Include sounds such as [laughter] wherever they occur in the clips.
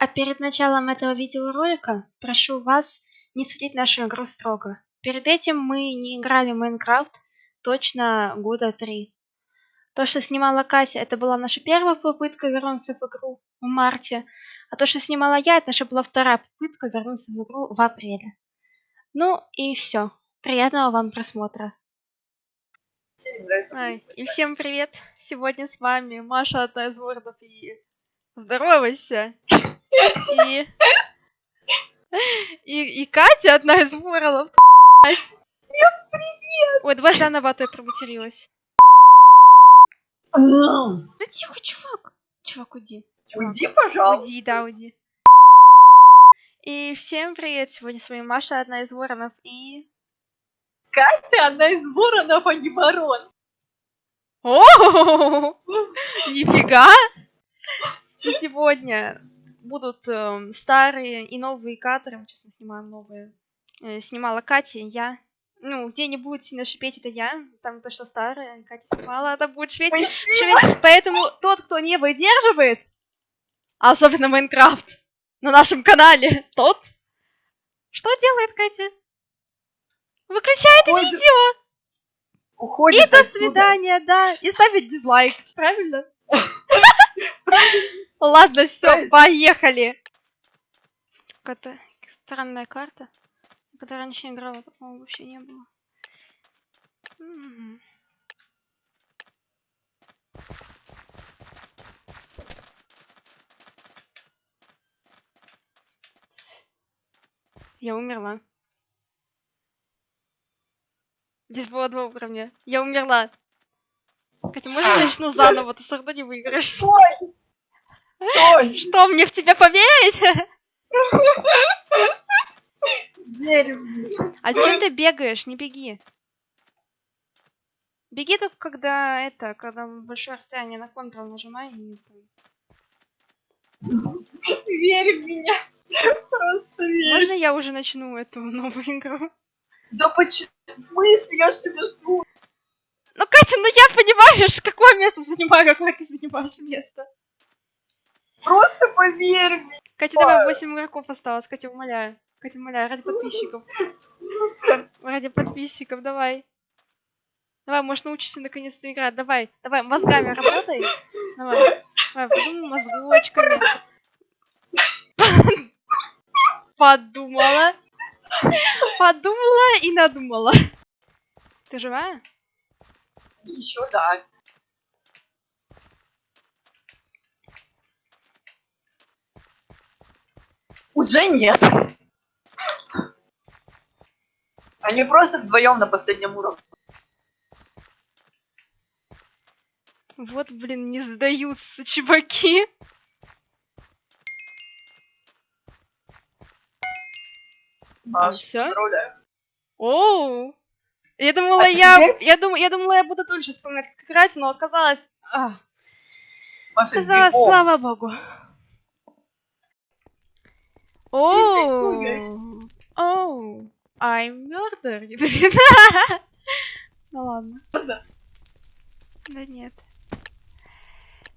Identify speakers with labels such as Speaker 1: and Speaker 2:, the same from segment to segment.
Speaker 1: А перед началом этого видеоролика прошу вас не судить нашу игру строго. Перед этим мы не играли в Майнкрафт точно года три. То, что снимала Катя, это была наша первая попытка вернуться в игру в марте. А то, что снимала я, это наша была вторая попытка вернуться в игру в апреле. Ну и все. Приятного вам просмотра. Ай, и всем привет! Сегодня с вами Маша одна из вордов и здоровайся! И... и... и Катя одна из вордов.
Speaker 2: Всем привет!
Speaker 1: Ой, давай заново, а то я проматерилась. Да тихо, чувак! Чувак, уйди.
Speaker 2: Уйди, пожалуйста.
Speaker 1: Уйди, да, уйди. И всем привет! Сегодня с вами Маша, одна из воронов, и...
Speaker 2: Катя, одна из воронов, а не ворон.
Speaker 1: О, [laughs] нифига! И сегодня будут эм, старые и новые кадры. Сейчас мы снимаем новые. Э, снимала Катя, я. Ну, где не будет сильно шипеть, это я. Там то, что старое, Катя снимала, это будет шипеть. Шипеть. Поэтому тот, кто не выдерживает, а особенно Майнкрафт, на нашем канале, тот... Что делает Катя? Выключает
Speaker 2: Уходит.
Speaker 1: видео!
Speaker 2: Уходит
Speaker 1: И до
Speaker 2: отсюда.
Speaker 1: свидания, да. И ставить дизлайк, правильно? [laughs] Ладно, все, поехали. Какая-то странная карта. Когда раньше играла, такого вообще не было. Я умерла. Здесь было два уровня. Я умерла. Катя, можно я начну заново? Ты все равно не выиграешь. Что, мне в тебя поверить? А зачем ты бегаешь? Не беги. Беги только когда это, когда большое расстояние на контрол нажимай. и.
Speaker 2: Верь в меня. Просто верь.
Speaker 1: Можно я уже начну эту новую игру?
Speaker 2: Да почему? В смысле? Я ж тебя жду.
Speaker 1: Ну, Катя, ну я понимаешь, [laughs] какое место занимаю, какое ты занимаешь место.
Speaker 2: Просто поверь мне.
Speaker 1: Катя, давай 8 игроков осталось, Катя, умоляю. Катя, умоляю, ради подписчиков. Ради подписчиков, давай. Давай, может научишься наконец-то играть. Давай, давай, мозгами работай. Давай, давай, подумай мозгочками. Подумала. Подумала и надумала. Ты живая?
Speaker 2: Еще да. Уже нет. Они просто вдвоем на последнем уровне.
Speaker 1: Вот, блин, не сдаются чуваки.
Speaker 2: Маш, поздравляю.
Speaker 1: Оу. Я думала,
Speaker 2: А
Speaker 1: я,
Speaker 2: теперь-
Speaker 1: я, дум, я думала, я буду дольше вспоминать, как играть, но оказалось, а,
Speaker 2: Маша,
Speaker 1: оказалось,
Speaker 2: бегом.
Speaker 1: слава богу. Оу, оу, I'm murder. [laughs] Ну ладно.
Speaker 2: Да.
Speaker 1: Да нет.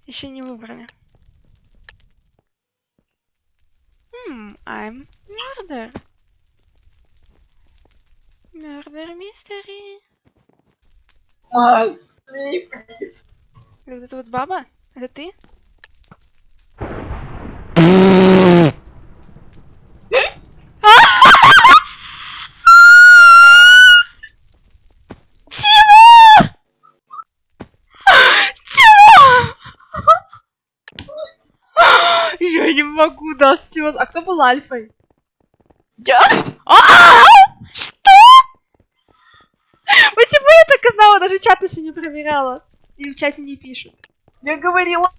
Speaker 1: Еще не выбрали. Hmm, I'm murder. Murder mystery.
Speaker 2: Маш, плиз.
Speaker 1: Вот это вот баба? Это ты? Чего? Чего? Я не могу, да, Стюарт. А кто был альфой?
Speaker 2: Я?
Speaker 1: А! Что? Почему я так и знала? Даже чат еще не проверяла. И в чате не пишут.
Speaker 2: Я говорила.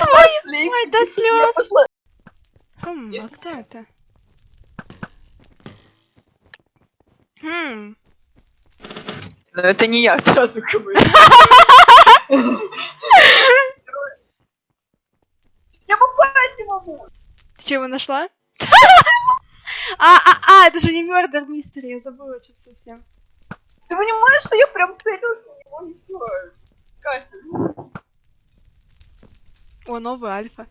Speaker 1: Ой,
Speaker 2: Маш, слей,
Speaker 1: ой, до слез. Хм, а кто это? Хм.
Speaker 2: Но это не я, сразу говорю. [laughs] Я попасть не могу.
Speaker 1: Что, его нашла? [laughs] А, а, а, это же не Murder Mystery, я забыла что-то совсем.
Speaker 2: Ты понимаешь, что я прям целилась на него и все. Катя.
Speaker 1: О, новый альфа.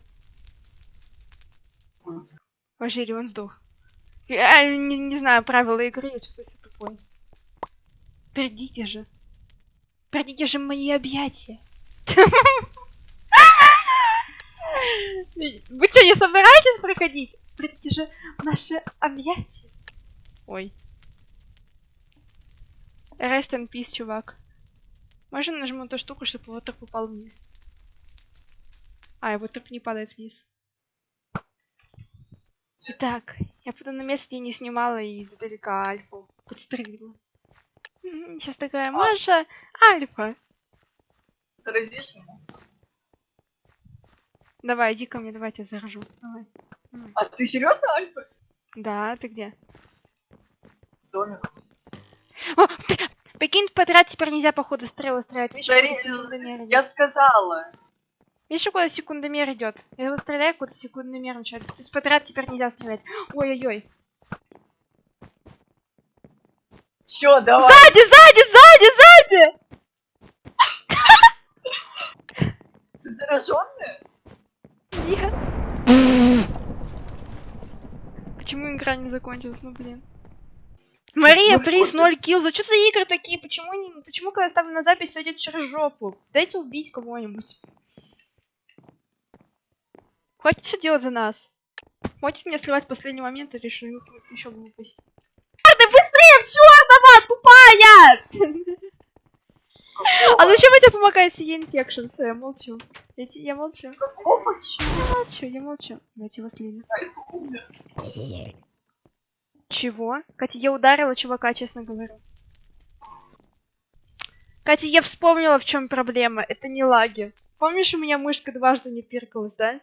Speaker 1: Вожили, он сдох. Я не, не знаю правила игры, я чувствую себя тупой. Перейдите же. Перейдите же в мои объятия. [laughs] Вы что, не собираетесь проходить? В наши объятия. Ой. Rest in peace, чувак. Можно нажму эту штуку, чтобы его труп упал вниз? А, его труп не падает вниз. Итак, я буду на месте, где не снимала и издалека Альфу подстрелила. Сейчас такая, Маша, Альфа.
Speaker 2: Заразишь ему?
Speaker 1: Давай, иди ко мне, давай я тебя заражу. Давай.
Speaker 2: А ты серьезно, Альфа?
Speaker 1: Да, ты где?
Speaker 2: Домик.
Speaker 1: О, прикинь, подряд теперь нельзя, походу, стрелы стрелять.
Speaker 2: Смотри,
Speaker 1: куда секундомер идет?
Speaker 2: Я сказала.
Speaker 1: Видишь, куда секундомер идет? Я вот стреляю, куда секундомер начинает. То есть подряд теперь нельзя стрелять. Ой-ой-ой.
Speaker 2: Чё, давай.
Speaker 1: Сзади, сзади, сзади, сзади!
Speaker 2: Ты зараженная?
Speaker 1: Нет. Почему игра не закончилась? Ну блин. Мария,
Speaker 2: Ну,
Speaker 1: приз,
Speaker 2: ты?
Speaker 1: 0 килл. За что за игры такие? Почему, не, почему когда я ставлю на запись, все идет через жопу? Дайте убить кого-нибудь. Хватит все делать за нас. Хватит мне сливать в последний момент и решил еще глупость. Ты быстрее, в чёрт, тупая! [laughs] А зачем я тебе помогаю с инфекшн? Все, я молчу. Я, я молчу. Я молчу, я молчу. Дайте его слили. Чего? Катя, я ударила чувака, честно говорю. Катя, я вспомнила, в чем проблема. Это не лаги. Помнишь, у меня мышка дважды не тыркалась, да?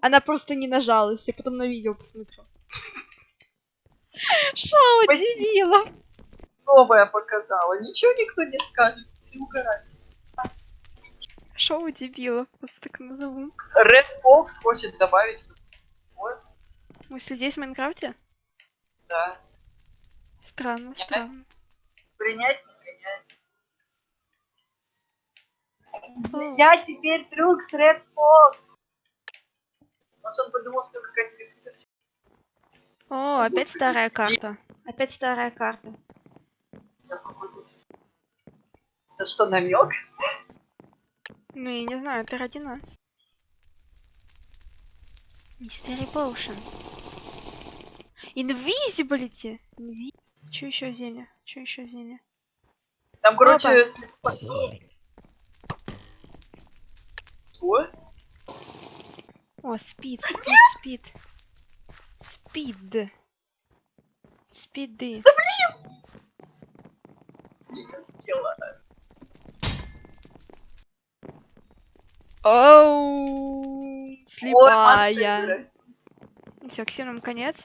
Speaker 1: Она просто не нажалась. Я потом на видео посмотрю. Шоу
Speaker 2: Спасибо. Новое показала. Ничего никто не скажет. Все угорают.
Speaker 1: Шоу дебилов. Просто так назову.
Speaker 2: Red Fox хочет добавить. Вот,
Speaker 1: Мы здесь в Майнкрафте?
Speaker 2: да.
Speaker 1: Странно,
Speaker 2: Нет.
Speaker 1: странно.
Speaker 2: Принять, не принять.
Speaker 1: О.
Speaker 2: Я теперь друг с Red Fox. Может, он подумал, что какая-то.
Speaker 1: О, опять старая карта. Опять старая карта.
Speaker 2: Это что, намек?
Speaker 1: Ну, я не знаю, это ради нас. Мистери Поушен. Invisibility. Invi... Че еще зелье? Че еще зелье?
Speaker 2: Там, короче,
Speaker 1: Опа.
Speaker 2: Что?
Speaker 1: О, speed, speed, speed. Speed. Speed ы.
Speaker 2: Не успела.
Speaker 1: Оу,
Speaker 2: Маша,
Speaker 1: слепая. Все, всем нам конец.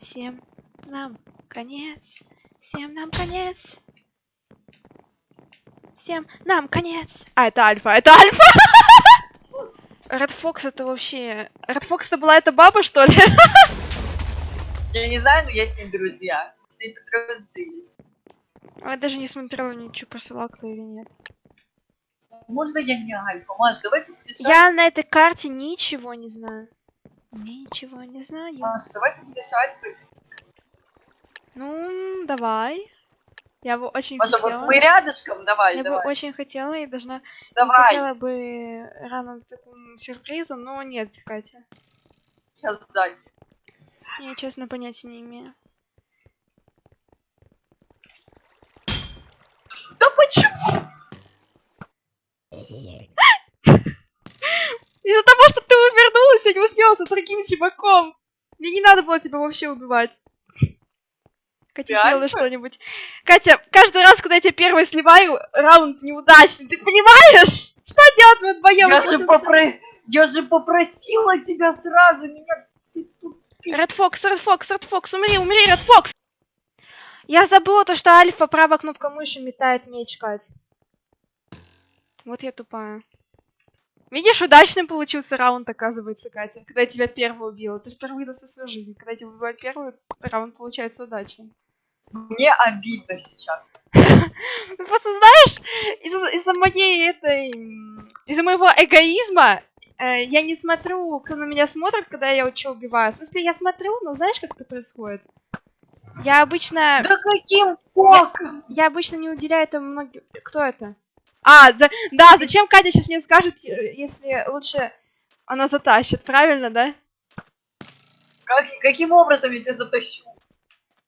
Speaker 1: Всем нам конец. Всем нам конец. Всем нам конец. А, это Альфа, это Альфа. [laughs] Ред Фокс это вообще... Ред Фокс это была эта баба, что ли? [laughs]
Speaker 2: Я не знаю, но я с ней друзья. С ней подружились.
Speaker 1: Я даже не смотрела ничего, просила кто или нет.
Speaker 2: Можно я не Альфа? Маш, давай ты будешь
Speaker 1: Я на этой карте ничего не знаю. Ничего не знаю.
Speaker 2: Маша, давай ты будешь Альфа.
Speaker 1: Ну, давай. Я бы очень
Speaker 2: Маша,
Speaker 1: хотела.
Speaker 2: вот мы рядышком, давай,
Speaker 1: Я бы
Speaker 2: давай.
Speaker 1: очень хотела и должна...
Speaker 2: Давай,
Speaker 1: хотела бы рано к такому сюрпризу, но нет, Катя.
Speaker 2: я сзади.
Speaker 1: Я честно понятия не имею.
Speaker 2: Да почему?
Speaker 1: Из-за того, что ты увернулась, я не успела со другим чуваком. Мне не надо было тебя вообще убивать. Катя,
Speaker 2: Реально?
Speaker 1: сделай что-нибудь. Катя, каждый раз, когда я тебя первый сливаю, раунд неудачный. Ты понимаешь? Что делать мы вдвоем?
Speaker 2: Я же, попро... я же попросила тебя сразу, меня... Ты тут...
Speaker 1: Ред Фокс, Ред Фокс, Ред Фокс, умри, умри, Ред Фокс! Я забыла то, что Альфа правая кнопка мыши метает меч, Кать. Вот я тупая. Видишь, удачный получился раунд, оказывается, Катя. Когда я тебя первую убила. Ты же впервые за всю свою жизнь. Когда я тебя убиваю первый, раунд получается удачный.
Speaker 2: Мне обидно сейчас. [laughs]
Speaker 1: Ну, просто знаешь, из-за моей этой... Из-за моего эгоизма Э, я не смотрю, кто на меня смотрит, когда я что убиваю. В смысле, я смотрю, но знаешь, как это происходит? Я обычно...
Speaker 2: Да каким боком?
Speaker 1: Я обычно не уделяю этому многим... Кто это? А, за... да, зачем Катя сейчас мне скажет, э, если лучше она затащит, правильно, да?
Speaker 2: Как, каким образом я тебя затащу?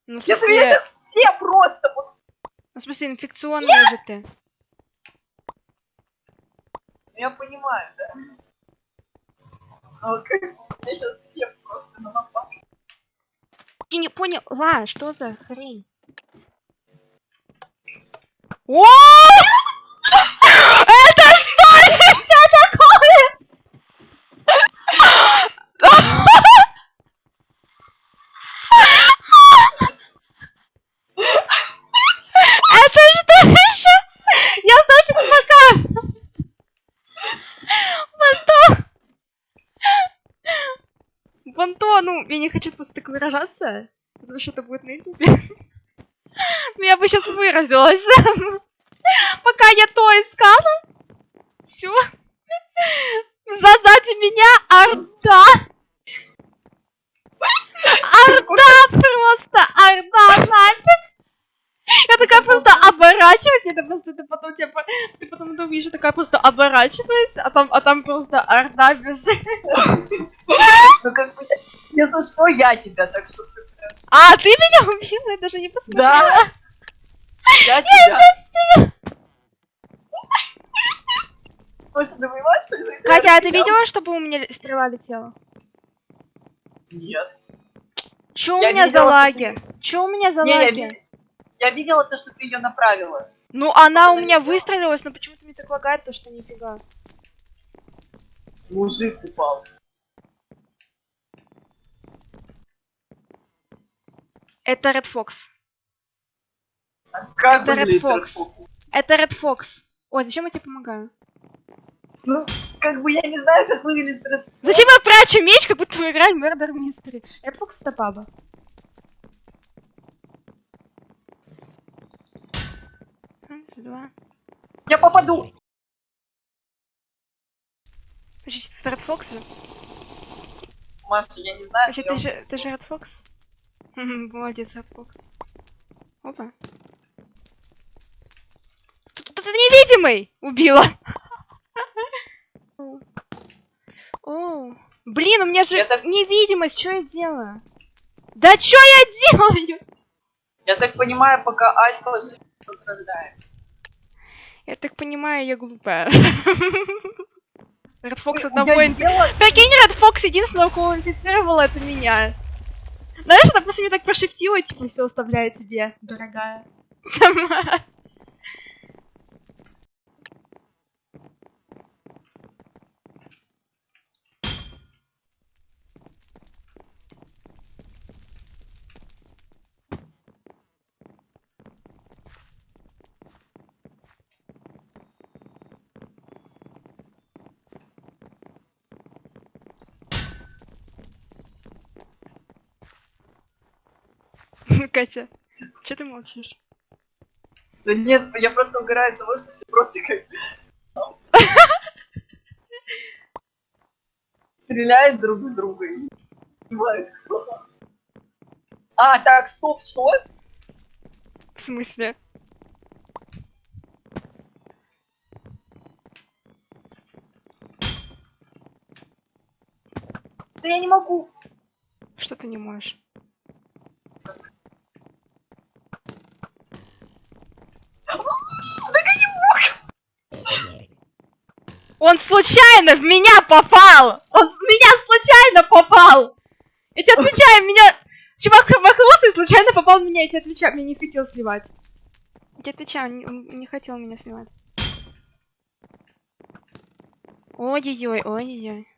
Speaker 1: Ну, в
Speaker 2: Если меня
Speaker 1: смысле,
Speaker 2: сейчас все просто...
Speaker 1: ну, в смысле инфекционная же ты.
Speaker 2: Я понимаю, да. А как меня сейчас все просто на напад.
Speaker 1: Я не поняла, что за хрень? О! Это что еще такое? Это что еще? Я точно пока. Банто. Банто, ну, я не хочу просто так выражаться, потому что это будет на ютубе. [laughs] Ну, я бы сейчас выразилась. [laughs] Пока я то искала. Все. Сзади меня Орда. Орда просто. Орда нафиг. Я такая просто оборачиваюсь, это просто ты потом тебя, ты потом это увидишь, я такая просто оборачиваюсь, а там, а там просто орда бежит. [laughs]
Speaker 2: Ну как бы, если что, я тебя, так что...
Speaker 1: А, ты меня убила, я даже не посмотрела.
Speaker 2: Да. Я тебя. Слушай, ты понимаешь, что этого
Speaker 1: Катя, а ты видела, чтобы у меня стрела летела?
Speaker 2: Нет.
Speaker 1: Чё у
Speaker 2: Я
Speaker 1: меня за
Speaker 2: видела,
Speaker 1: лаги? Чё у меня за
Speaker 2: Не,
Speaker 1: лаги?
Speaker 2: я видела то, что ты ее направила.
Speaker 1: Ну, она у меня выстрелилась, но почему-то мне так лагает, то что нифига.
Speaker 2: Мужик упал.
Speaker 1: Это Red Fox.
Speaker 2: А как
Speaker 1: Это Red Fox.
Speaker 2: Red Fox?
Speaker 1: Это Red Fox. Ой, зачем я тебе помогаю?
Speaker 2: Ну, как бы я не знаю, как выглядит Red Fox.
Speaker 1: Зачем я прячу меч, как будто мы играем в Murder Mystery? Red Fox это баба. Раз, два.
Speaker 2: Я попаду.
Speaker 1: Подожди, это Red Fox же?
Speaker 2: Маша, я не знаю.
Speaker 1: Подожди, ты же, ты же Red Fox? Молодец, Fox. Опа. Тут тут невидимый! Убила! [laughs] О. Блин, у меня же
Speaker 2: так-
Speaker 1: невидимость, что я делаю? Да что я делаю?
Speaker 2: Я так понимаю, пока Альфа страдает.
Speaker 1: Я так понимаю, я глупая. Red Fox одного Прикинь, Red Fox единственного, кого инфицировала, это меня. Знаешь, она просто мне так прошептила, типа, все оставляю тебе, дорогая. [laughs] Сама. Катя, что ты молчишь?
Speaker 2: Да нет, я просто угораю от того, что все просто как... Стреляют друг в друга и. А, так, стоп, что?
Speaker 1: В смысле?
Speaker 2: Да я не могу.
Speaker 1: Что ты не можешь? Он случайно в меня попал! Он в меня случайно попал! Я тебе отвечаю, меня... Чувак промахнулся и случайно попал в меня, я тебе отвечаю, меня не хотел сливать. Я тебе отвечаю, он не, не хотел меня сливать. Ой-ой-ой, ой-ой-ой.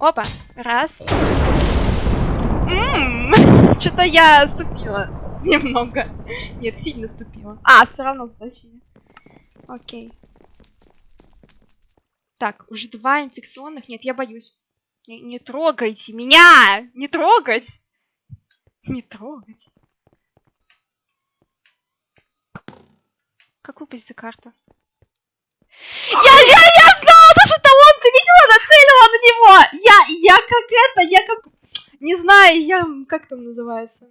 Speaker 1: Опа, раз. Что-то я ступила. Немного. Нет, сильно ступила. А, все равно значение. Окей. Так, уже два инфекционных. Нет, я боюсь. Не, не трогайте меня! Не трогать! Не трогать. Как выпасть за карта? Я, я, я знала, то, что это ты видела, нацелила на него! Я, я как это, я как... Не знаю, я... Как там называется?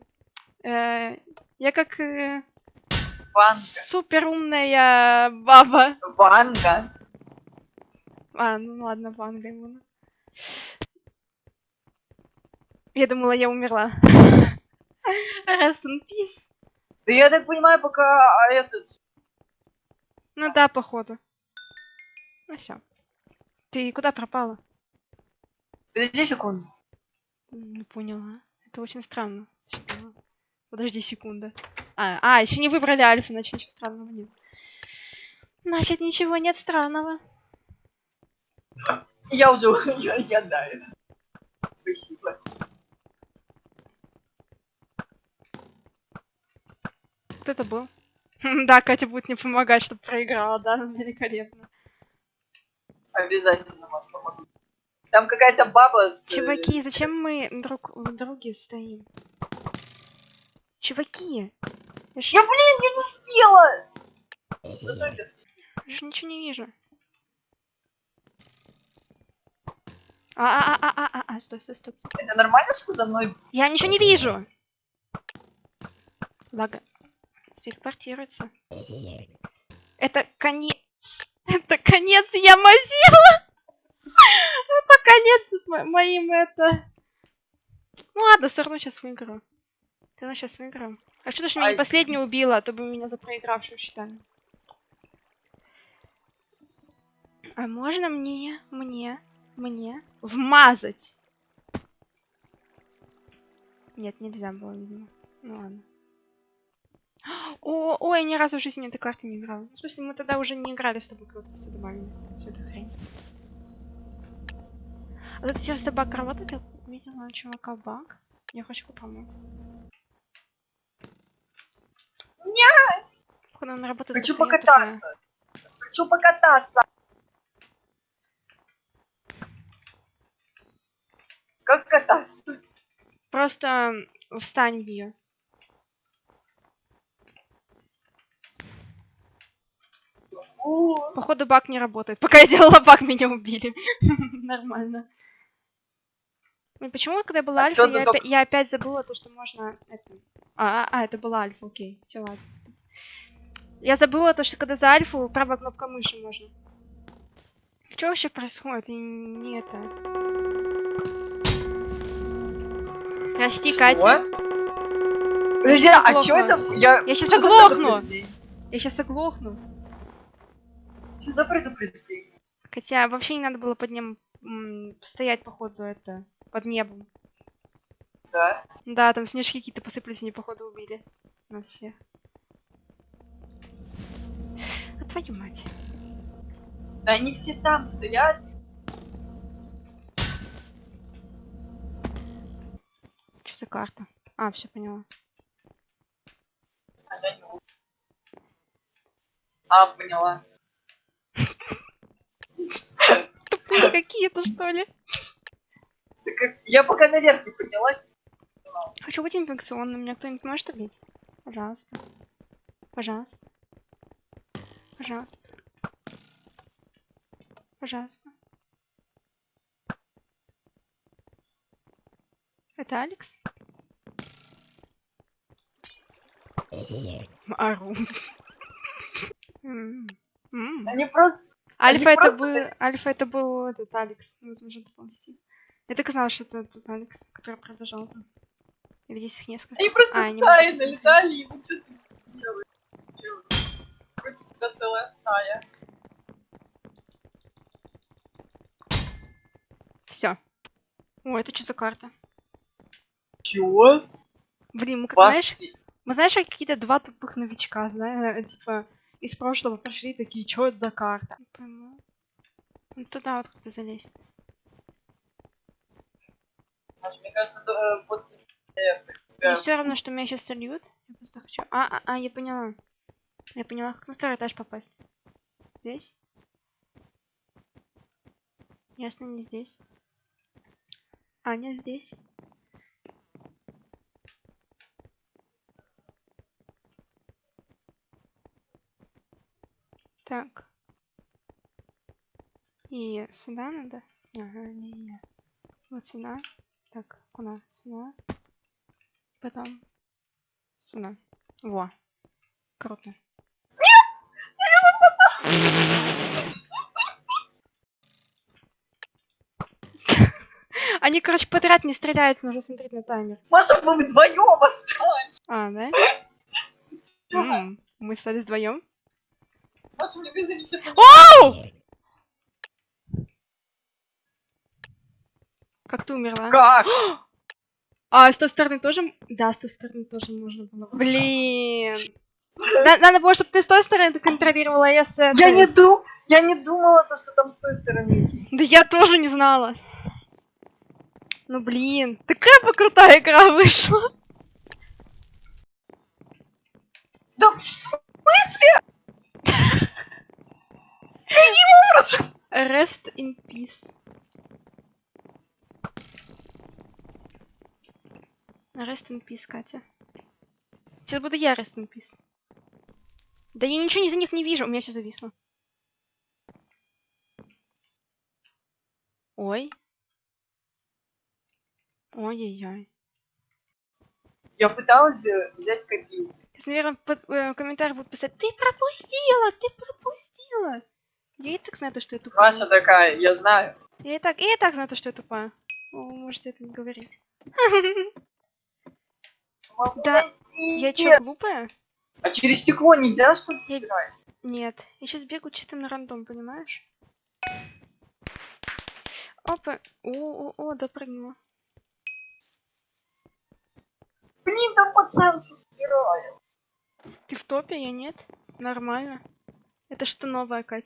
Speaker 1: Э, я как э,
Speaker 2: Ванга.
Speaker 1: супер умная баба.
Speaker 2: Ванга.
Speaker 1: А, ну ладно, Ванга ему. Я думала, я умерла. Rest in peace.
Speaker 2: Да я так понимаю, пока а, этот...
Speaker 1: Ну да, походу. Ну все. Ты куда пропала?
Speaker 2: Подожди секунду.
Speaker 1: Не поняла. Это очень странно. Подожди секунду. А, а, еще не выбрали альфа, значит ничего странного нет. Значит, ничего нет странного.
Speaker 2: Я уже... [laughs] Я, я да. это. Спасибо.
Speaker 1: Кто это был? Да, Катя будет мне помогать, чтобы проиграла, да, великолепно.
Speaker 2: Обязательно, Маш, помогу. Там какая-то баба с... э,
Speaker 1: Чуваки, зачем мы друг в друге стоим? Чуваки! Я ж,
Speaker 2: Я, блин, я не успела! Я с-
Speaker 1: я ж ничего не вижу. А, а, а, а, а, а, стой, стой, стоп.
Speaker 2: Это нормально, что за мной...
Speaker 1: Я ничего не вижу. Лага. Телепортируется. Это конец. Это конец Ямазила. Это конец мо- моим это. Ну ладно, все равно сейчас выиграю. Ты равно сейчас выиграю. А что ты ж меня не
Speaker 2: Ай.
Speaker 1: последний убила, а то бы меня за проигравшую считали. А можно мне, мне, мне вмазать? Нет, нельзя было, видимо. Ну ладно. О, ой, я ни разу в жизни этой карты не играла. В смысле, мы тогда уже не играли с тобой, когда все добавили. Всю эту хрень. А тут сервис баг работает? Я видела чувака баг. Я хочу попробовать.
Speaker 2: Нет!
Speaker 1: Он работает
Speaker 2: Хочу покататься. Хочу покататься. Как кататься?
Speaker 1: Просто встань, Био.
Speaker 2: У,
Speaker 1: Походу баг не работает. Пока я делала баг, меня убили. [laughs] Нормально. Ну, почему, когда была
Speaker 2: А
Speaker 1: альфа, я, опя- я опять забыла то, что можно... Это... А, а, а, это была альфа, окей. Всё, ладно. Я забыла то, что когда за альфу правая кнопка мыши можно. Что вообще происходит? И не это... Прости, Катя.
Speaker 2: Что? Подожди, а чё это? Я,
Speaker 1: Я
Speaker 2: за
Speaker 1: оглохну. Я сейчас оглохну.
Speaker 2: Что за предупреждение?
Speaker 1: Хотя вообще не надо было под ним стоять, походу, это, под небом.
Speaker 2: Да?
Speaker 1: Да, там снежки какие-то посыпались, они, походу, убили нас всех. А твою мать.
Speaker 2: Да они все там стоят.
Speaker 1: За карта? А, все поняла.
Speaker 2: А, поняла.
Speaker 1: Тупые какие-то, что ли?
Speaker 2: Я пока наверх не поднялась.
Speaker 1: Хочу быть инфекционным. Меня кто-нибудь может убить? Пожалуйста. Пожалуйста. Пожалуйста. Пожалуйста. Это Алекс? Ару.
Speaker 2: Они просто...
Speaker 1: Альфа это был... Альфа это был этот Алекс. Возможно, это был Стив. Я так знала, что это этот Алекс, который пробежал там. Или здесь их несколько.
Speaker 2: Они просто
Speaker 1: А,
Speaker 2: стаи налетали, и вы что ты делаешь? У тебя целая стая.
Speaker 1: Все. О, это что за карта?
Speaker 2: Чего?
Speaker 1: Блин, мы как
Speaker 2: Ваш
Speaker 1: знаешь. Мы знаешь, как какие-то два тупых новичка, знаешь, типа из прошлого прошли такие, что это за карта? Не пойму. Ну туда вот как-то залезть.
Speaker 2: Мне кажется, то, после... э,
Speaker 1: Мне все равно, что меня сейчас сольют. Я просто хочу. А, а, а, я поняла. Я поняла, как на второй этаж попасть. Здесь? Ясно, не здесь. Аня здесь. Так. И сюда надо? Ага, не-не. Вот сюда. Так, куда? Сюда. Потом сюда. Во. Круто. [laughs] Они, короче, подряд не стреляются, нужно смотреть на таймер.
Speaker 2: Маша, мы вдвоем остались.
Speaker 1: А, да? [laughs] Мы стали вдвоем.
Speaker 2: Все
Speaker 1: Оу! Как ты умерла?
Speaker 2: Как? [gasps]
Speaker 1: А с той стороны тоже? Да, с той стороны тоже можно было. Блин. [laughs] На- Надо было, чтобы ты с той стороны контролировала, а я с этой.
Speaker 2: Я не ду... Я не думала, то, что там с той стороны.
Speaker 1: Да я тоже не знала. Ну блин, такая бы крутая игра вышла.
Speaker 2: Да в смысле? Каким образом?
Speaker 1: Rest in peace. Rest in peace, Катя. Сейчас буду я rest in peace. Да я ничего из-за них не вижу, у меня все зависло. Ой. Ой-ой-ой.
Speaker 2: Я пыталась э, взять.
Speaker 1: Сейчас, наверное, под, э, комментарий будут писать, ты пропустила, ты пропустила. Я и так знаю, то, что я тупая.
Speaker 2: Маша такая, я знаю.
Speaker 1: Я и так, я и так знаю, то, что я тупая. О, можете это не говорить. Да. Я чё, глупая?
Speaker 2: А через стекло нельзя, что ли,
Speaker 1: Я-
Speaker 2: собирать?
Speaker 1: Нет. Я сейчас бегу чисто на рандом, понимаешь? Опа. О, о, о, допрыгнула.
Speaker 2: Блин, там пацан все собирает.
Speaker 1: Ты в топе, я нет? Нормально. Это что новое, Кать?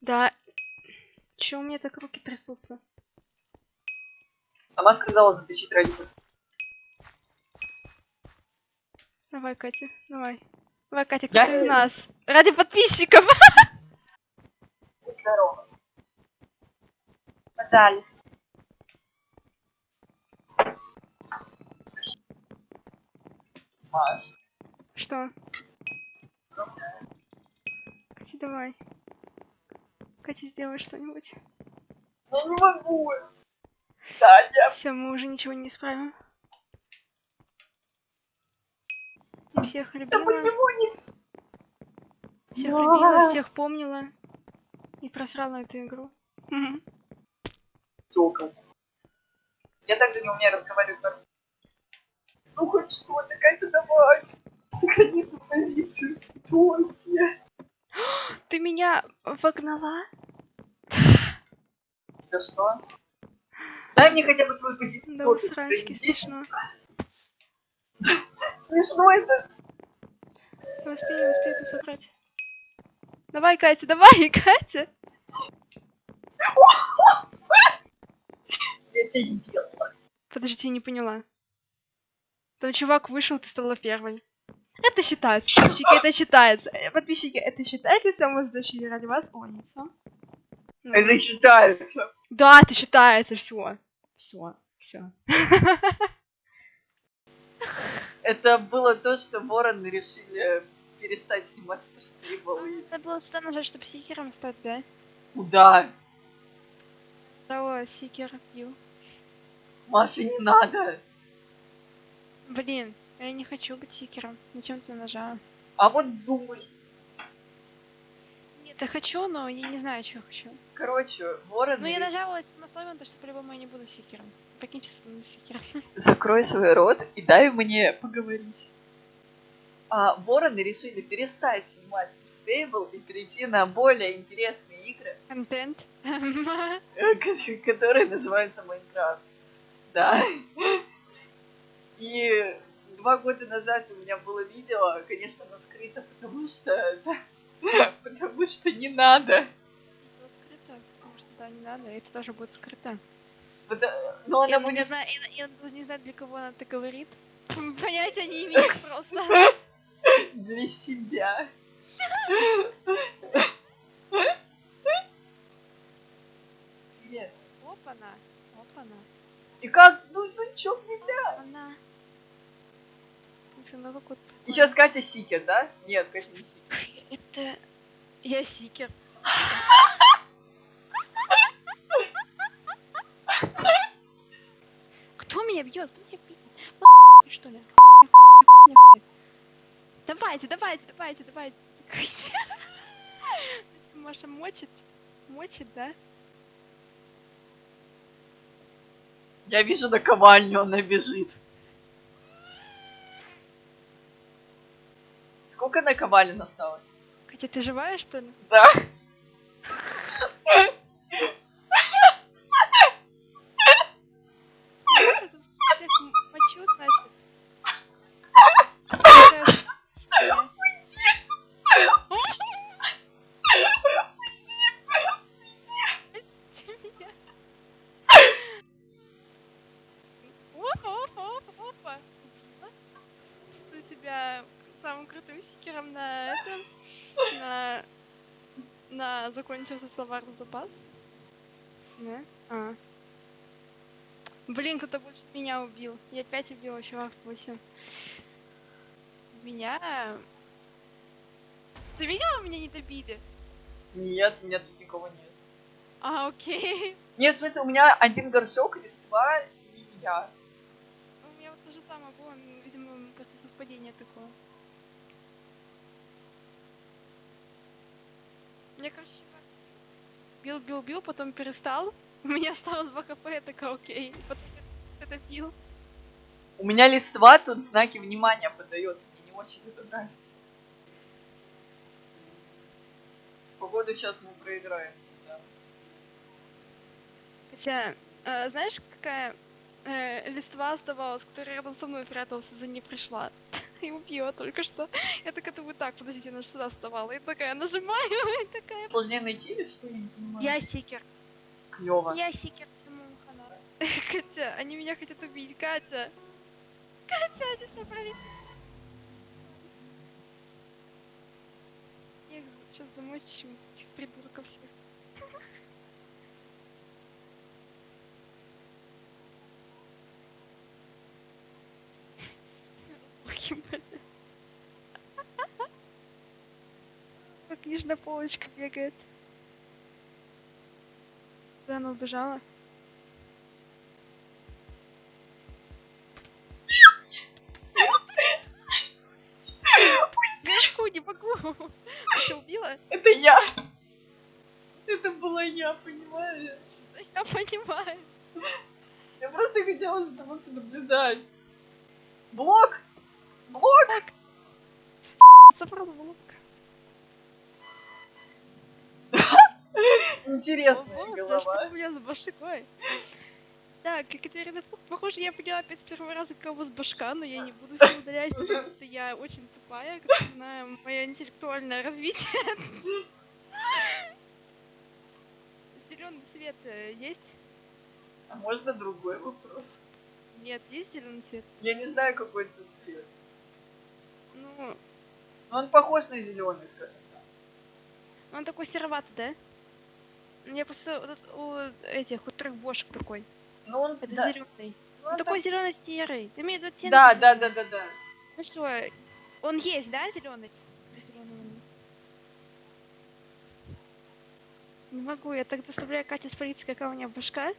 Speaker 1: Да. Чё у меня так руки трясутся?
Speaker 2: Сама сказала затащить ради
Speaker 1: Давай, Катя, давай. Давай, Катя, кто из нас? Ради подписчиков.
Speaker 2: Будь здорова. Пожалуйста. Маш,
Speaker 1: Что? Давай. Катя, сделай что-нибудь.
Speaker 2: я не могу. Да, я...
Speaker 1: Все, мы уже ничего не исправим. Я всех
Speaker 2: Да
Speaker 1: любила,
Speaker 2: почему не...
Speaker 1: всех
Speaker 2: Да.
Speaker 1: любила, всех помнила. И просрала эту игру.
Speaker 2: Сокол. Я также не умею разговаривать Ну хоть что-то, Катя, давай. Сохрани свою позицию. Только.
Speaker 1: Ты меня вогнала?
Speaker 2: Да что? Дай мне хотя бы свою позицию.
Speaker 1: Да усрачки,
Speaker 2: сохрани.
Speaker 1: смешно.
Speaker 2: Смешно это.
Speaker 1: Не успею, не успею это собрать. Давай, Катя, давай, [laughs] Катя.
Speaker 2: Я тебя сделала.
Speaker 1: Подожди, я не поняла. Там чувак вышел, ты стала первой. Это считается, подписчики, это считается. Э, Подписчики, это считается, мы сдачи ради вас гонится. Ну,
Speaker 2: Это считается.
Speaker 1: Да, это считается, все. Все, все.
Speaker 2: Это было то, что вороны решили перестать снимать старстейбл и
Speaker 1: Надо было сюда нажать, чтобы сикером стать, да?
Speaker 2: куда?
Speaker 1: Здорово, сикер, ю.
Speaker 2: Маша, не надо.
Speaker 1: Блин, я не хочу быть сикером. Зачем ты нажала?
Speaker 2: А вот думай.
Speaker 1: Нет, я хочу, но я не знаю, что хочу.
Speaker 2: Короче, вороны...
Speaker 1: Ну, я нажала на условие, то, что по-любому я не буду сикером. На сикером. [laughs]
Speaker 2: Закрой свой рот и дай мне поговорить. А, вороны решили перестать снимать стейбл и перейти на более интересные игры,
Speaker 1: Контент.
Speaker 2: ко- [laughs] которые называются Майнкрафт. Да. [laughs] И два года назад у меня было видео, конечно, оно скрыто, потому что... Потому что не надо.
Speaker 1: Было скрыто, потому что да, не надо, это тоже будет скрыто.
Speaker 2: Пода- Но
Speaker 1: Я
Speaker 2: она
Speaker 1: не
Speaker 2: будет...
Speaker 1: знаю, я, даже не знаю, для кого она это говорит. [laughs] Понятия не имею просто. [laughs]
Speaker 2: для себя. Привет.
Speaker 1: Опа-на, опа-на,
Speaker 2: И как? Ну, ну чё нельзя?
Speaker 1: она. Слушай, ну какой
Speaker 2: И сейчас Катя Сикер, да? Нет, конечно, не Сикер.
Speaker 1: Это я сикер. Кто меня бьет? Кто меня бьет? Что ли? Давайте, давайте, давайте, давайте. Маша мочит. Мочит, да?
Speaker 2: Я вижу наковальню, она бежит. Сколько наковален осталось?
Speaker 1: Катя, ты живая, что ли?
Speaker 2: Да.
Speaker 1: Я тут всех м- мочу, значит. Сейчас. Ты меня. Опа, опа, опа, опа. Убила. Чувствую себя самым крутым сикером на этом. На... На закончился словарный запас. Да? А. Блин, кто-то больше меня убил. Я опять убила чувак 8. Меня... Ты видела, меня не добили?
Speaker 2: Нет, нет, тут никого нет.
Speaker 1: А, окей.
Speaker 2: Нет, в смысле, у меня один горшок, листва и я.
Speaker 1: У меня вот то же самое было, м, видимо, после совпадения такое. Мне, короче, чувак бил, бил, бил, потом перестал. [laughs] У меня осталось 2 хп, я такая, окей. Потом это бил.
Speaker 2: У меня листва тут знаки внимания подает. Мне не очень это нравится. Походу сейчас мы проиграем. Да.
Speaker 1: Хотя, э, знаешь, какая э, листва оставалась, которая рядом со мной прятался, за ней пришла. [laughs] [laughs] И убила только что. Я такая думаю, так, подождите, она же сюда вставала. [laughs] И такая нажимаю, и такая...
Speaker 2: Сложнее найти или что? Я не понимаю.
Speaker 1: Я сикер.
Speaker 2: Клево.
Speaker 1: Я сикер всему хана. [laughs] Катя, они меня хотят убить, Катя. Катя, они собрались. Я их сейчас замочу, этих придурков всех. Блин. Как нижняя полочка бегает. Куда она убежала? Грешку не могу. Ты что, убила?
Speaker 2: Это я. Это была я, понимаешь?
Speaker 1: Я понимаю.
Speaker 2: Я просто хотела за тобой наблюдать. Блок! Блок!
Speaker 1: Собрал блок.
Speaker 2: Интересная
Speaker 1: Ого, да
Speaker 2: голова.
Speaker 1: что у меня с башкой? Так, Екатерина, Пух, похоже, я поняла опять с первого раза, кого с башка, но я не буду все удалять, [laughs] потому что я очень тупая, как мы знаем, мое интеллектуальное развитие. Зеленый цвет э, есть?
Speaker 2: А можно другой вопрос?
Speaker 1: Нет, есть зеленый цвет?
Speaker 2: Я не знаю, какой это цвет.
Speaker 1: Ну,
Speaker 2: Но он похож на зеленый, скажем так.
Speaker 1: он такой сероватый, да? Меня просто вот у этих, у трех бошек такой.
Speaker 2: Ну он,
Speaker 1: Это
Speaker 2: да,
Speaker 1: зеленый.
Speaker 2: ну,
Speaker 1: Он такой
Speaker 2: так-
Speaker 1: зелено-серый. Ты имеешь в виду оттенок?
Speaker 2: Да, да, да, да, да.
Speaker 1: Ну что, он есть, да, зеленый? Не могу, я так заставляю Катю спалиться, какая у меня башка.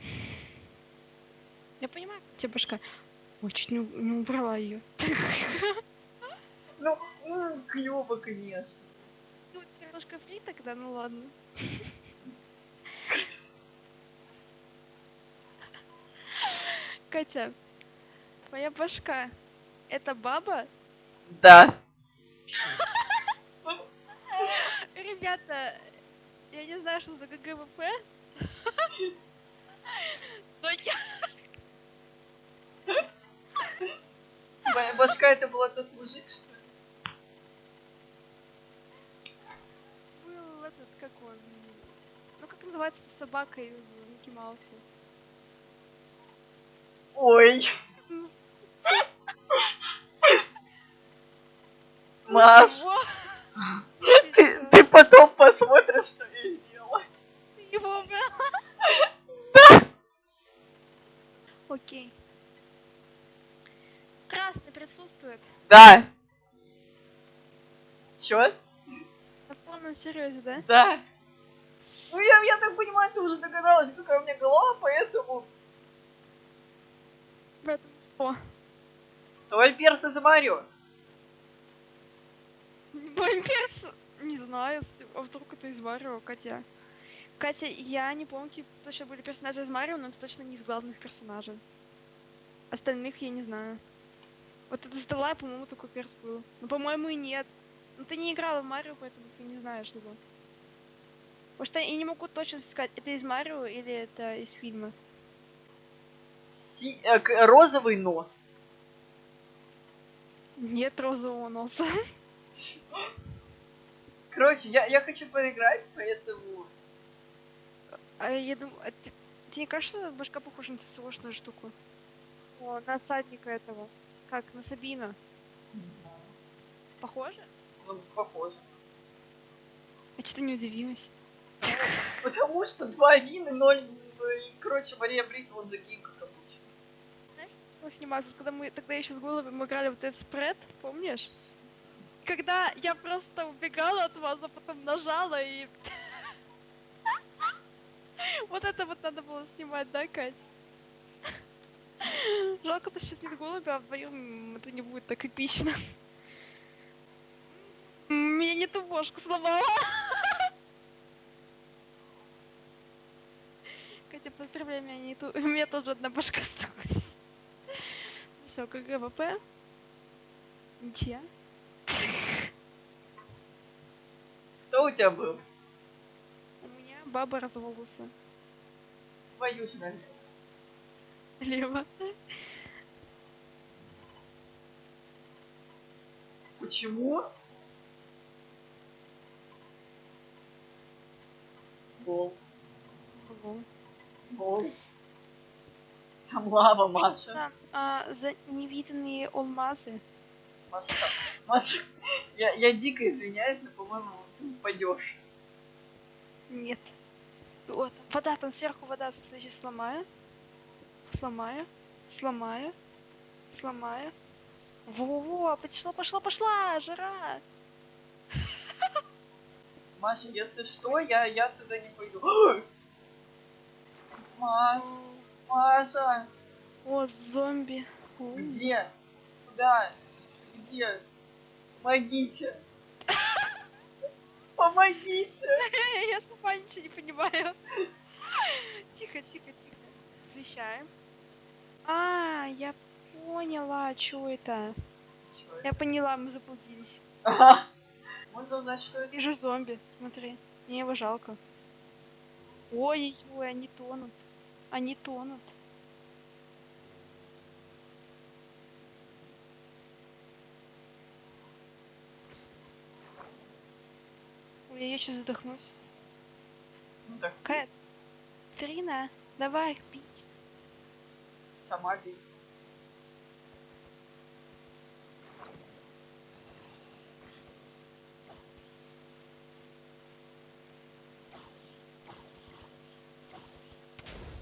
Speaker 1: [laughs] Я понимаю, у тебя башка. Ой, чуть не, не убрала ее.
Speaker 2: Ну, клево, конечно.
Speaker 1: Ну, немножко фри тогда, ну ладно. Катя, твоя башка это баба?
Speaker 2: Да.
Speaker 1: Ребята, я не знаю, что за GG WP. [laughs] Но я...
Speaker 2: Твоя башка это была тот мужик, что ли?
Speaker 1: был этот, как он... Ну, как называется собака из Микки Мауса?
Speaker 2: Ой,
Speaker 1: Ну,
Speaker 2: Маш, ты, ты потом посмотришь, что я сделала.
Speaker 1: Ты его убрала? Окей. Красный присутствует.
Speaker 2: Да. Чё?
Speaker 1: На полном серьезе, да?
Speaker 2: Да. Ну, я, я так понимаю, ты уже догадалась, какая у меня голова, поэтому...
Speaker 1: Поэтому что?
Speaker 2: Твой перс из Марио.
Speaker 1: Мой перс? Не знаю, а вдруг это из Марио, Катя. Катя, я не помню, какие точно были персонажи из Марио, но это точно не из главных персонажей. Остальных я не знаю. Вот это Стелла, по-моему, такой перс был. Ну, по-моему, и нет. Ну, ты не играла в Марио, поэтому ты не знаешь его. Потому что я не могу точно сказать, это из Марио или это из фильма.
Speaker 2: Си- э, розовый нос.
Speaker 1: Нет розового носа. [laughs]
Speaker 2: Короче, я, я хочу поиграть, поэтому...
Speaker 1: А я думаю, а ты, тебе не кажется, что башка похожа на сложную штуку? О, на садника этого. Как, на.
Speaker 2: Не знаю.
Speaker 1: Похоже?
Speaker 2: Ну, похоже.
Speaker 1: А что не удивилась?
Speaker 2: Потому что два вина, ноль... ну, и, Короче, Мария Брис вон за кем, как обычно.
Speaker 1: Ну, снимать, вот когда мы тогда еще с головой мы играли вот этот спред, помнишь? Когда я просто убегала от вас, а потом нажала и... [laughs] Вот это вот надо было снимать, да, Кать? Жалко, что сейчас нет голубя, а вдвоем это не будет так эпично. Меня не ту бошку сломала. Катя, поздравляю, меня не ту... У меня тоже одна башка осталась. Все, как ГВП. Ничья.
Speaker 2: Кто у тебя был?
Speaker 1: У меня баба разволоса.
Speaker 2: Твою же, наверное.
Speaker 1: Лево.
Speaker 2: Почему? Гол.
Speaker 1: Ого.
Speaker 2: Гол. Там лава, Маша.
Speaker 1: А, а, за невиданные алмазы.
Speaker 2: Маша, Маша, я, я дико извиняюсь, но, по-моему, ты упадешь.
Speaker 1: Нет. Вот, вода, там сверху вода, значит, сломаю. Сломаю. Сломаю. Сломаю. Во-во-во, пошла, пошла, пошла, жара. [laughs]
Speaker 2: Маша, если что, я, я туда не пойду. [gasps] Маш, Маша,
Speaker 1: О, зомби.
Speaker 2: Где? Куда? Где? Помогите. [laughs] Помогите. [laughs]
Speaker 1: Я сама ничего не понимаю. Тихо, тихо, тихо. Освещаем. А, я поняла, что это.
Speaker 2: Чё это?
Speaker 1: Я поняла, мы заблудились.
Speaker 2: Ага. Можно узнать, что это?
Speaker 1: Вижу зомби, смотри. Мне его жалко. Ой-ой-ой, они тонут. Они тонут. Ой, я сейчас задохнусь.
Speaker 2: Ну так,
Speaker 1: Кэт, Трина, давай их пить.
Speaker 2: Сама бей.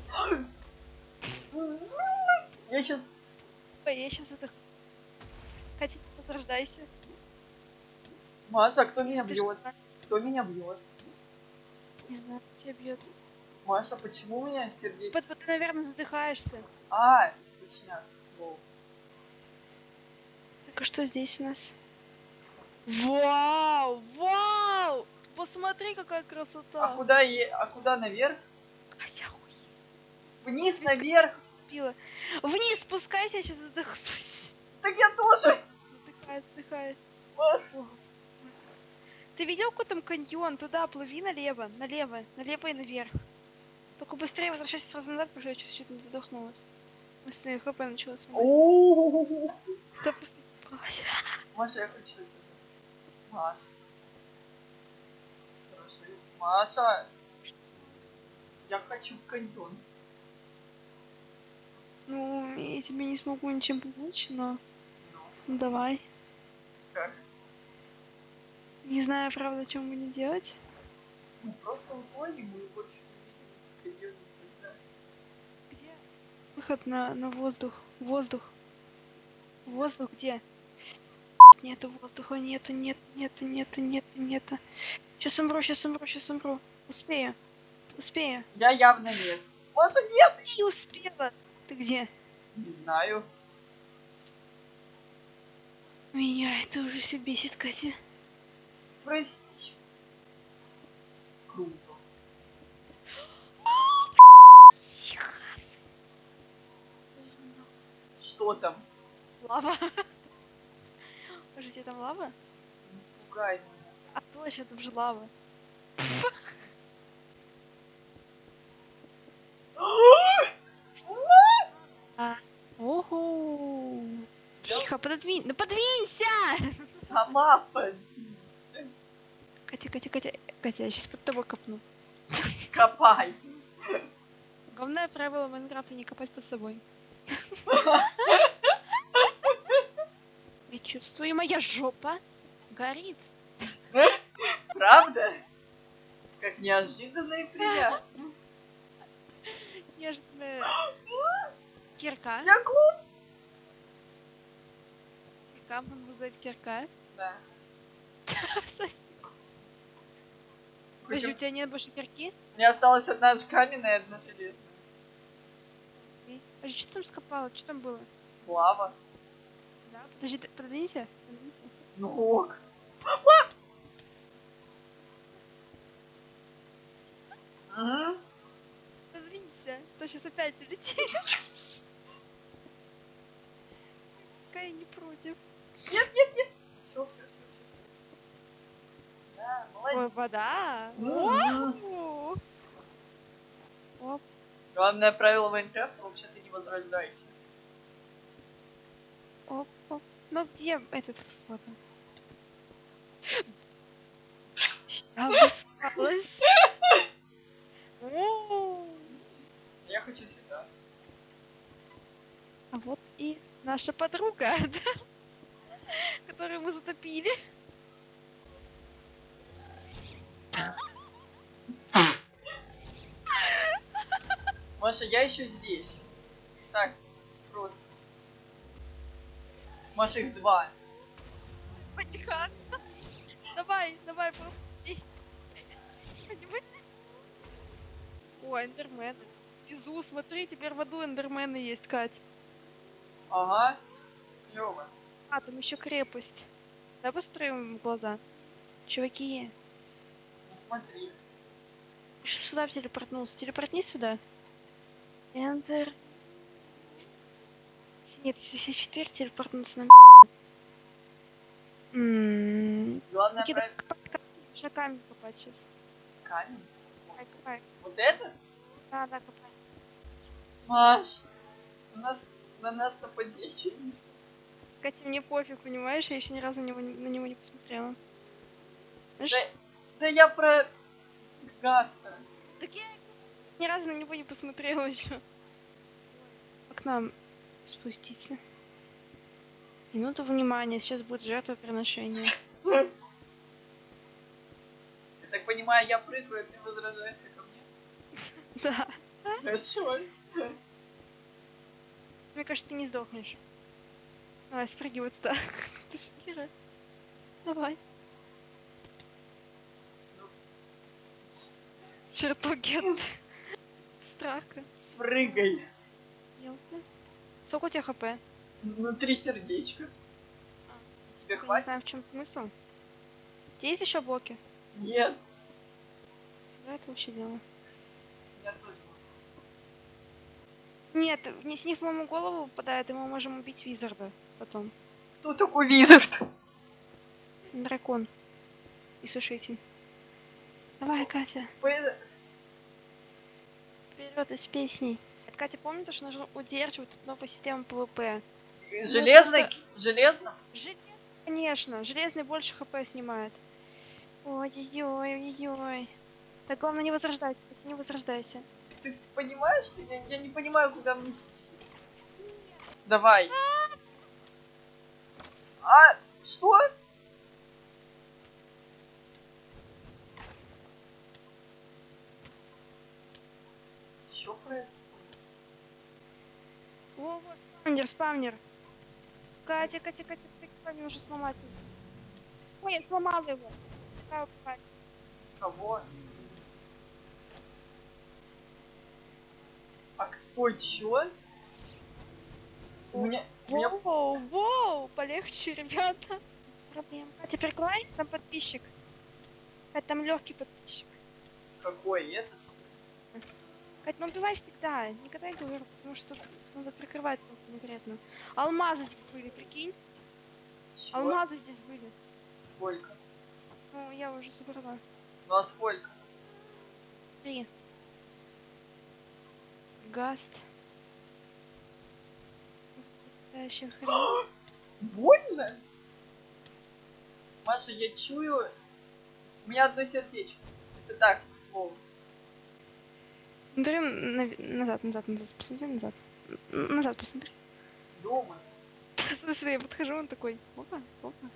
Speaker 2: [gasps] Я сейчас...
Speaker 1: Ой, я сейчас задохнусь. Катя, возрождайся.
Speaker 2: Маша, кто меня
Speaker 1: Ты
Speaker 2: бьет?
Speaker 1: так,
Speaker 2: Кто меня бьет?
Speaker 1: Не знаю, тебя бьет.
Speaker 2: Маша, почему у меня сердечко?
Speaker 1: Вот, вот ты, наверное, задыхаешься.
Speaker 2: А, точняк. Во.
Speaker 1: Так, а что здесь у нас? Вау! Вау! Посмотри, какая
Speaker 2: А
Speaker 1: красота!
Speaker 2: куда е... А куда наверх?
Speaker 1: Катя, охуеть,
Speaker 2: Вниз, наверх?
Speaker 1: пила. Вниз спускайся, я сейчас задохнусь.
Speaker 2: Так я тоже.
Speaker 1: Задыхаюсь, задыхаюсь.
Speaker 2: Вот.
Speaker 1: Ты видел, какой там каньон? Туда плыви налево, налево, налево и наверх. Только быстрее возвращайся сразу назад, потому что я сейчас чуть не задохнулась. Быстрее хп начала смотреть.
Speaker 2: О,
Speaker 1: Да просто... Ай.
Speaker 2: Маша, я хочу это. Маша. Хорошо. Маша. Я хочу в каньон.
Speaker 1: Ну, я тебе не смогу ничем помочь, но...
Speaker 2: Ну,
Speaker 1: давай.
Speaker 2: как?
Speaker 1: Не знаю, правда, что мне делать.
Speaker 2: Ну, просто утонем и больше не видим?
Speaker 1: Выход на, на воздух. Воздух. Воздух где? нету воздуха, нету, нет, нету, нету, нету, нету. Сейчас умру, сейчас умру, сейчас умру. Успею. Успею.
Speaker 2: Я явно нет. Маша, нет!
Speaker 1: Не успела. Ты где?
Speaker 2: Не знаю.
Speaker 1: Меня это уже все бесит, Катя.
Speaker 2: Прости. Круто. Что там?
Speaker 1: Лава. Может, где там лава?
Speaker 2: Не пугай меня.
Speaker 1: А точно, там же лава. [gasps] Ого. Тихо, пододвинь. Ну подвинься!
Speaker 2: Сама под...
Speaker 1: Катя, Катя, Катя. Катя, я сейчас под тобой копну.
Speaker 2: копай.
Speaker 1: Главное правило Майнкрафта не копать под собой. Я чувствую, моя жопа горит.
Speaker 2: Правда? Как неожиданно и приятно.
Speaker 1: Нежная кирка.
Speaker 2: Я глуп.
Speaker 1: Кирка, можно назвать кирка.
Speaker 2: Да. [laughs]
Speaker 1: Подожди, у тебя нет больше кирки?
Speaker 2: у меня осталась одна каменная и одна железная.
Speaker 1: Подожди, что там скопало? Что там было?
Speaker 2: Лава.
Speaker 1: Да, подожди, пододвинься. пододвинься.
Speaker 2: Ну ок. Мгм.
Speaker 1: Пододвинься, то сейчас опять улетит. Какая не против.
Speaker 2: Все, все, все. Да,
Speaker 1: Ой,
Speaker 2: молодец.
Speaker 1: вода.
Speaker 2: Мгм.
Speaker 1: О! Оп.
Speaker 2: Главное правило Майнкрафта возрождайся.
Speaker 1: Оп, оп. Ну где этот вот он? Я
Speaker 2: хочу сюда.
Speaker 1: А вот и наша подруга, [laughs] да? которую мы затопили.
Speaker 2: Маша, я еще здесь. Так, просто. Маша, их два.
Speaker 1: Потихо. Давай, давай. Что-нибудь. О, эндермены. Внизу, смотри, теперь в аду эндермены есть, Кать.
Speaker 2: Ага. Клево.
Speaker 1: А, там еще крепость. Давай построим глаза. Чуваки,
Speaker 2: Ну смотри.
Speaker 1: что сюда телепортнулся? Телепортни сюда. Enter. Нет, 64 телепортнуться на.
Speaker 2: Главное
Speaker 1: копать. Нужно камень копать сейчас.
Speaker 2: Камень.
Speaker 1: Копай, копай.
Speaker 2: Вот это?
Speaker 1: Да, да, копай.
Speaker 2: Маш, у нас на нас нападение.
Speaker 1: Катя, мне пофиг, понимаешь? Я еще ни разу на него, не- на него не посмотрела. Знаешь,
Speaker 2: Да, да я про Гаста.
Speaker 1: так я ни разу на него не посмотрела еще. Как нам спуститься? Минуту внимания, сейчас будет жертвоприношение.
Speaker 2: Я так понимаю, я прыгаю, ты возражаешься ко мне? [laughs]
Speaker 1: Да.
Speaker 2: Хорошо.
Speaker 1: Мне кажется, ты не сдохнешь. Давай, спрыгивай туда. [laughs] Ты шокируешь. Давай. Чертоги от [laughs] страха.
Speaker 2: Прыгай.
Speaker 1: Ясно. Сколько у тебя хп? Я
Speaker 2: Внутри сердечка. Тебе
Speaker 1: не
Speaker 2: хватит?
Speaker 1: знаю, в чем смысл. Тебя есть еще блоки?
Speaker 2: Нет.
Speaker 1: Да, это вообще дело.
Speaker 2: Я тоже.
Speaker 1: Нет, не с них мою голову выпадает, и мы можем убить Визарда потом.
Speaker 2: Кто такой Визард?
Speaker 1: Дракон. И сушитель. Давай, Катя, вперед из песней. Катя, помни, то, что нужно удерживать тут новую систему ПВП?
Speaker 2: Железный? Железно?
Speaker 1: Железный, конечно. Железный больше хп снимает. Ой-ой-ой, ой-ой. Так главное не возрождайся, не возрождайся.
Speaker 2: Ты понимаешь, я, я не понимаю, куда мне идти. Давай. А, что? Что происходит?
Speaker 1: Во, во, спавнер, спавнер. Катя, Катя, Катя, Катя, Мне нужно сломать. Ой, я сломала его.
Speaker 2: Кого? А стой, чё? У меня... Меня...
Speaker 1: Воу, воу, полегче, ребята. Проблем. Катя, прикрывай, там подписчик. Катя, там легкий подписчик.
Speaker 2: Какой это?
Speaker 1: Кать, ну убивай всегда, никогда не говорю, потому что надо прикрывать конкретно. Алмазы здесь были, прикинь?
Speaker 2: Чё?
Speaker 1: Алмазы здесь были.
Speaker 2: Сколько?
Speaker 1: Ну, я уже собрала.
Speaker 2: Ну а сколько?
Speaker 1: Три. Гаст. Настоящая хрень. [gasps]
Speaker 2: Больно? Маша, я чую... У меня одно сердечко. Это так, к слову.
Speaker 1: Смотри на- назад, назад, назад, посмотри назад. Назад посмотри.
Speaker 2: Дома. [laughs]
Speaker 1: В смысле, я подхожу, он такой, опа, опа.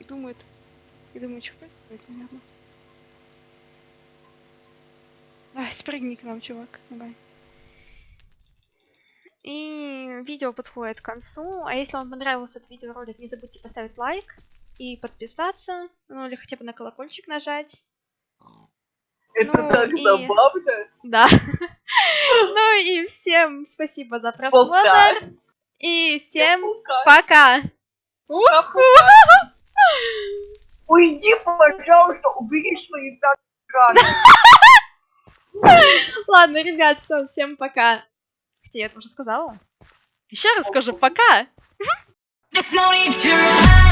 Speaker 1: И думает, и думает, что происходит, наверное. Давай, спрыгни к нам, чувак, давай. И видео подходит к концу. А если вам понравился этот видеоролик, не забудьте поставить лайк и подписаться, ну или хотя бы на колокольчик нажать.
Speaker 2: Это
Speaker 1: Ну,
Speaker 2: так
Speaker 1: и-
Speaker 2: забавно.
Speaker 1: Да. [laughs] Ну и всем спасибо за
Speaker 2: Пока.
Speaker 1: просмотр. И всем
Speaker 2: Пока. [laughs] Уйди, пожалуйста, убери свои так
Speaker 1: Ладно, ребят, всё, всем пока. Хотя я это уже сказала. Еще раз скажу пока.
Speaker 3: There's no need to run.